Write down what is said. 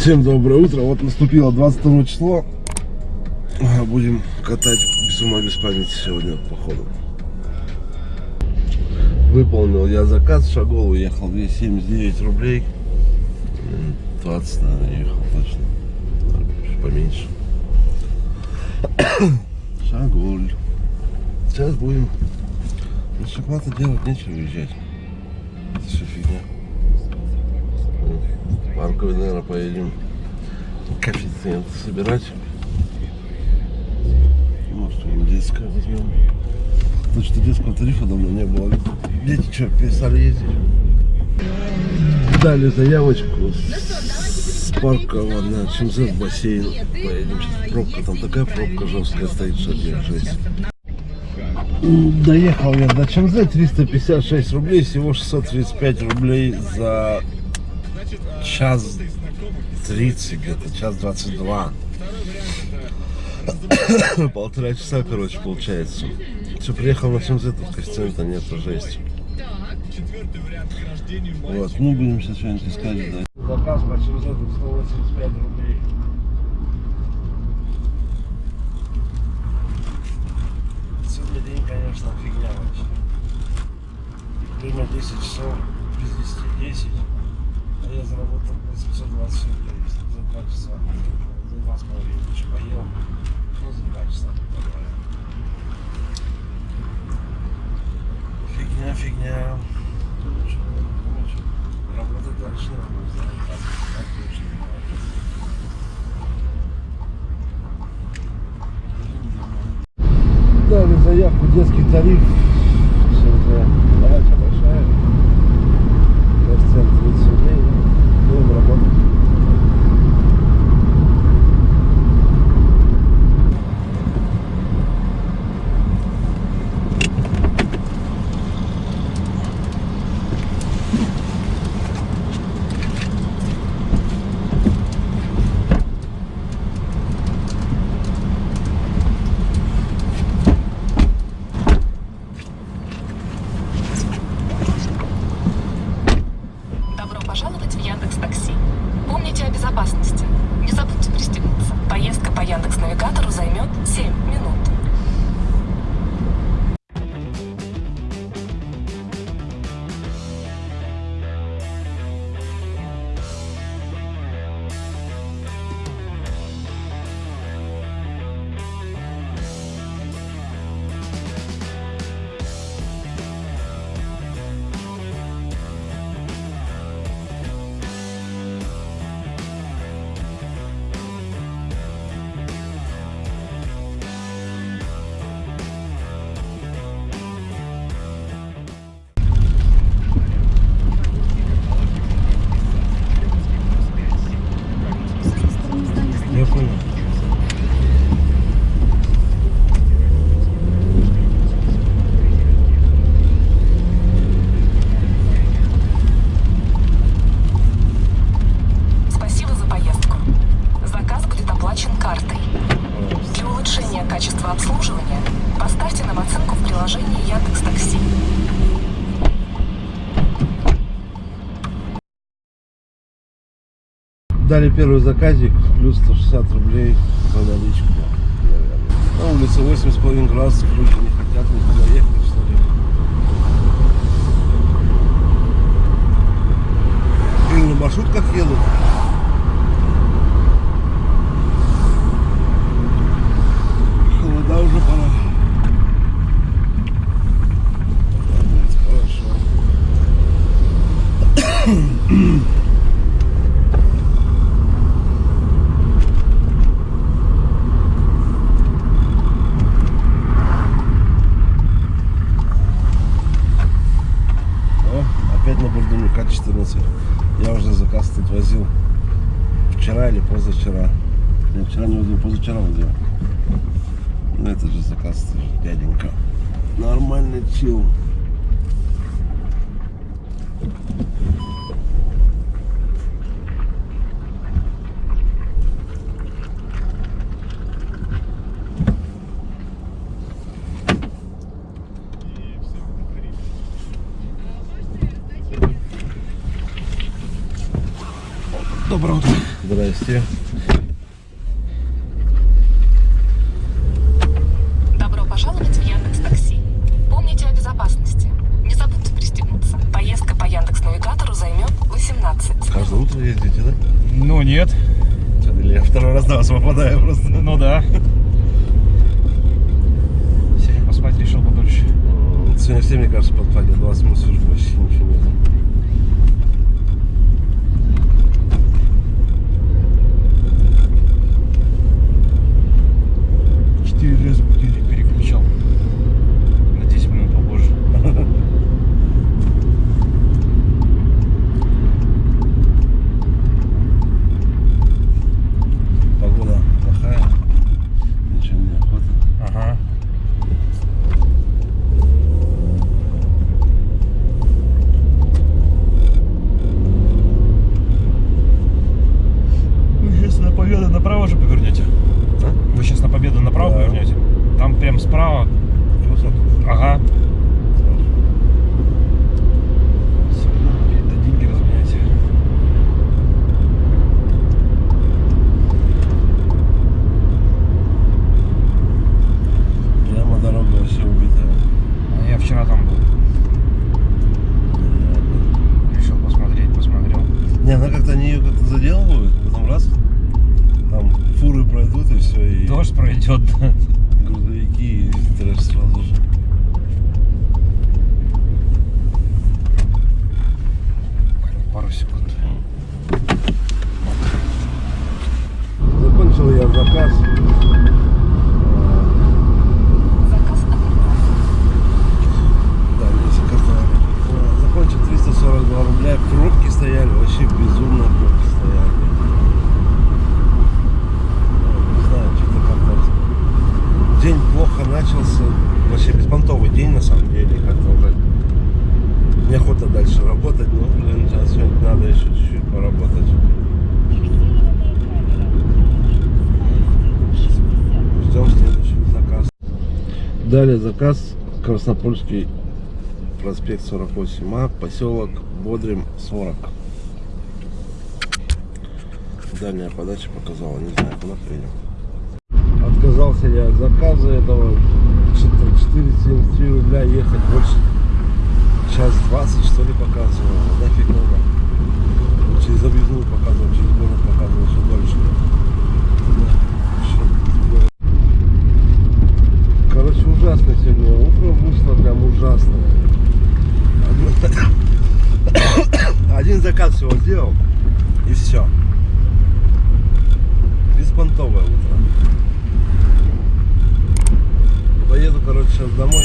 Всем доброе утро. Вот наступило 22 число. Будем катать без ума, без памяти сегодня по ходу. Выполнил я заказ, шагол уехал 279 рублей. М, 20, наверное, ехал точно. Поменьше. Шаголь. Сейчас будем. На шоколада делать нечего уезжать. Это все фигня. В Парковый, наверное, поедем коэффициент собирать. Может, что-нибудь детское возьмем. Точно детского тарифа давно не было. Дети что, перестали ездить? Дали заявочку с парка на ЧМЗ в бассейн. Поедем. Сейчас Пробка там такая пробка жесткая стоит, что жесть. Доехал я до ЧМЗ 356 рублей, всего 635 рублей за час 30 где-то, час 22. Полтора часа, короче, получается. Все, приехал на ЧМЗ, тут коэффициента нет, жесть. Вот, ну будем сейчас что-нибудь искать. Да. Заказ по ЧМЗ тут 185 рублей. Сегодня день, конечно, фигня вообще. Время 10 часов, без 10, 10. Я заработал 820 рублей за 2 часа. За 2 с половиной. Еще поел. Ну, за 2 часа. нормально. Фигня, фигня. Работать дальше надо. Дали заявку детский тариф. Дали первый заказик, плюс 160 рублей за наличку, наверное. На улице 8,5 градусов, люди не хотят никуда ехать, что ли. Или на маршрутках едут. Холода уже пора. Тогда будет хорошо. О, опять на бордюме К-14. Я уже заказ тут возил вчера или позавчера. Я вчера не возил, позавчера возил. Ну это же заказ тоже, дяденька. Нормальный чил. Доброе утро. Здрасте. Я второй раз на вас попадаю просто. Ну да. Сегодня поспать решил подольше. Сегодня все, мне кажется, подпадет. 20 минут сижу, почти ничего нет. Четыре раза будильник переключал. На 10 минут попозже. Погода плохая. Ничего не охота. Ага. Вы сейчас на Победу направо же повернете? А? Вы сейчас на Победу направо Да. повернете? Там прям справа. Высоту. Ага. Это деньги разменяйте. Прямо дорога вообще убитая. А я вчера там был. Решил посмотреть, посмотрел. Не, она как-то они ее как-то заделывают, потом раз, там фуры пройдут и все, и Дождь пройдет. да. грузовики и трэш сразу же. Пару секунд. Закончил я заказ. Заказ отменен. Да, мне заказали. А, Закончил 342 рубля. Пробки стояли, вообще безумно пробки стояли. Ну, Не знаю, что-то как-то... День плохо начался. Вообще беспонтовый день на самом деле. Как-то уже неохота дальше работать. Но, блин, сейчас сегодня надо еще чуть-чуть поработать. Ждем следующий заказ. Далее заказ Краснопольский проспект 48А, поселок Бодрим 40. Дальняя подача показала, не знаю, куда приедем. Отказался я от заказа этого 473 рубля ехать больше час 20 что ли показывал. Нафиг надо. Через объездную показывал, через город показывал все дольше. Да, ещё Короче, ужасно сегодня. Утро вышло прям ужасное. Одно- Один заказ всего сделал и все. Беспонтовое утро. Поеду, короче, сейчас домой.